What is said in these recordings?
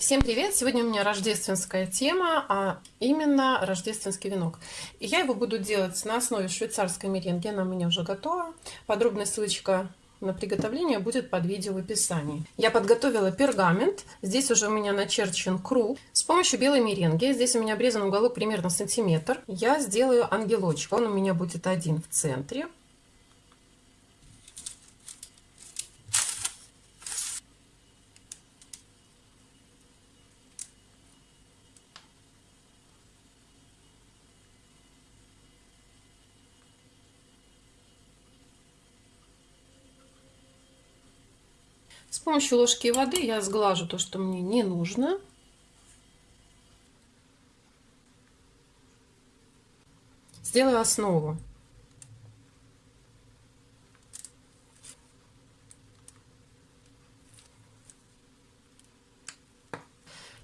Всем привет! Сегодня у меня рождественская тема, а именно рождественский венок. И я его буду делать на основе швейцарской меренги, она у меня уже готова. Подробная ссылочка на приготовление будет под видео в описании. Я подготовила пергамент, здесь уже у меня начерчен круг. С помощью белой меренги, здесь у меня обрезан уголок примерно сантиметр, я сделаю ангелочек. Он у меня будет один в центре. С помощью ложки воды я сглажу то, что мне не нужно. Сделаю основу.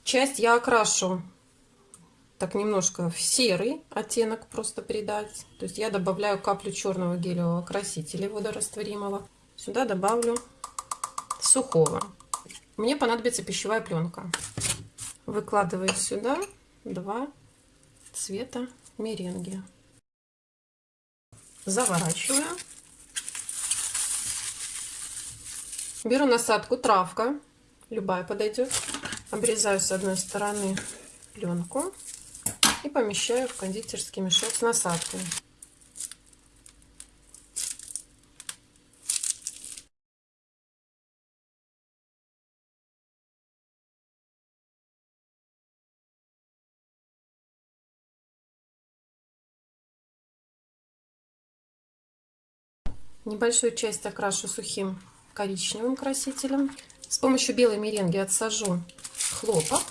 Часть я окрашу так немножко в серый оттенок просто придать. То есть я добавляю каплю черного гелевого красителя водорастворимого. Сюда добавлю сухого. Мне понадобится пищевая пленка. Выкладываю сюда два цвета меренги. Заворачиваю. Беру насадку травка, любая подойдет. Обрезаю с одной стороны пленку и помещаю в кондитерский мешок с насадкой. Небольшую часть окрашу сухим коричневым красителем. С помощью белой меренги отсажу хлопок.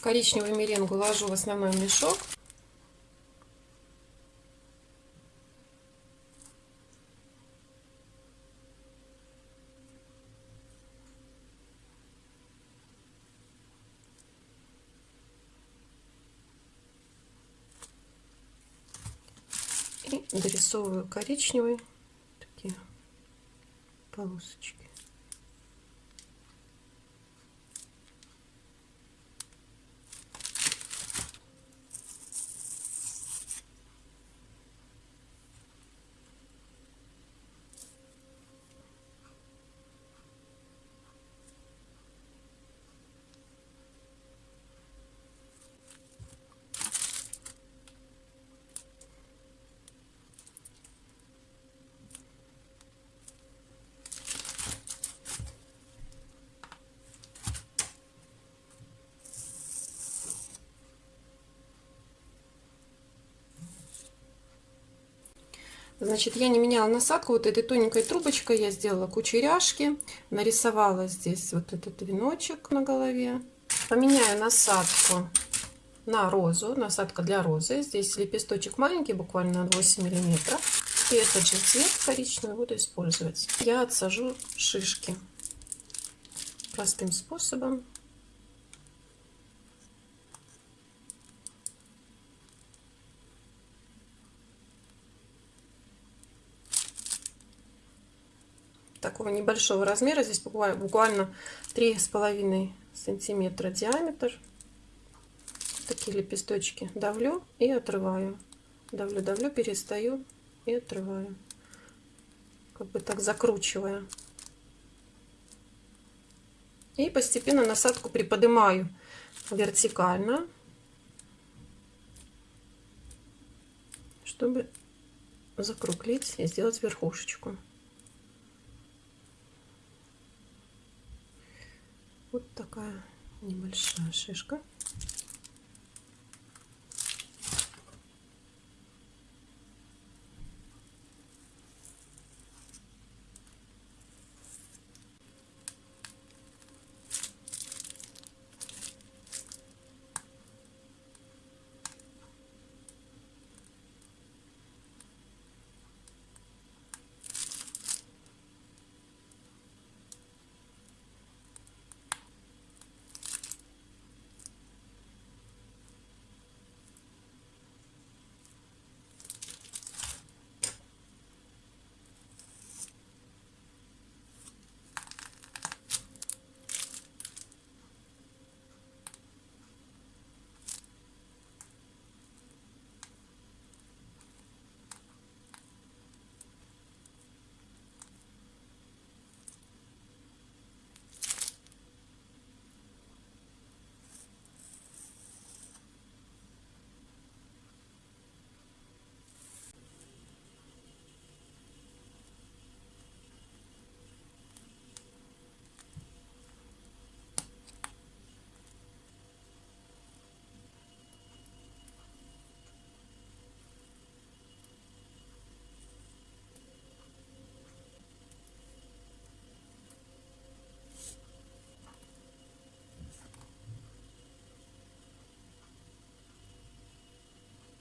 Коричневую меренгу ложу в основной мешок. И дорисовываю коричневый полосочки. Значит, я не меняла насадку. Вот этой тоненькой трубочкой я сделала кучеряшки. Нарисовала здесь вот этот веночек на голове. Поменяю насадку на розу. Насадка для розы. Здесь лепесточек маленький, буквально 8 миллиметров. И этот же цвет коричневый буду использовать. Я отсажу шишки простым способом. Такого небольшого размера. Здесь буквально три с половиной сантиметра диаметр. Такие лепесточки давлю и отрываю. Давлю, давлю, перестаю и отрываю. Как бы так закручивая. И постепенно насадку приподнимаю вертикально, чтобы закруглить и сделать верхушечку. Вот такая небольшая шишка.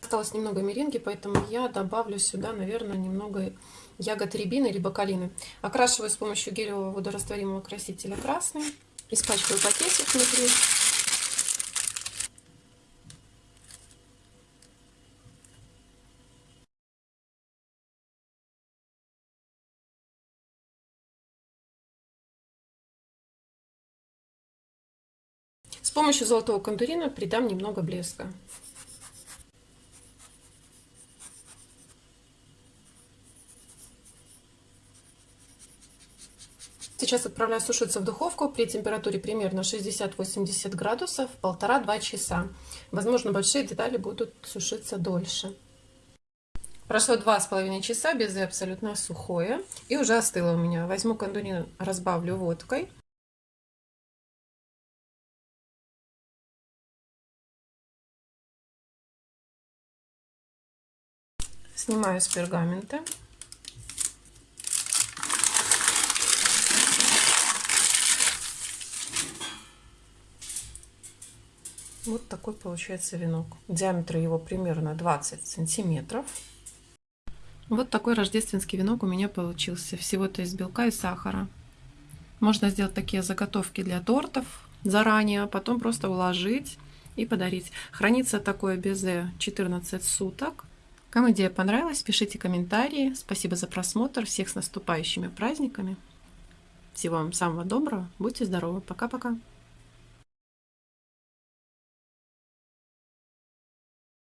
Осталось немного меренги, поэтому я добавлю сюда, наверное, немного ягод рябины либо калины. Окрашиваю с помощью гелевого водорастворимого красителя красный. Испачкаю пакетик внутри. С помощью золотого кондурина придам немного блеска. Сейчас отправляю сушиться в духовку при температуре примерно 60-80 градусов, полтора-два часа. Возможно, большие детали будут сушиться дольше. Прошло два с половиной часа, безе абсолютно сухое. И уже остыло у меня. Возьму кондурин, разбавлю водкой. Снимаю с пергамента. Вот такой получается венок. Диаметр его примерно 20 сантиметров. Вот такой рождественский венок у меня получился. Всего-то из белка и сахара. Можно сделать такие заготовки для тортов заранее, а потом просто уложить и подарить. Хранится такое безе 14 суток. Кому идея понравилась, пишите комментарии. Спасибо за просмотр. Всех с наступающими праздниками. Всего вам самого доброго. Будьте здоровы. Пока-пока.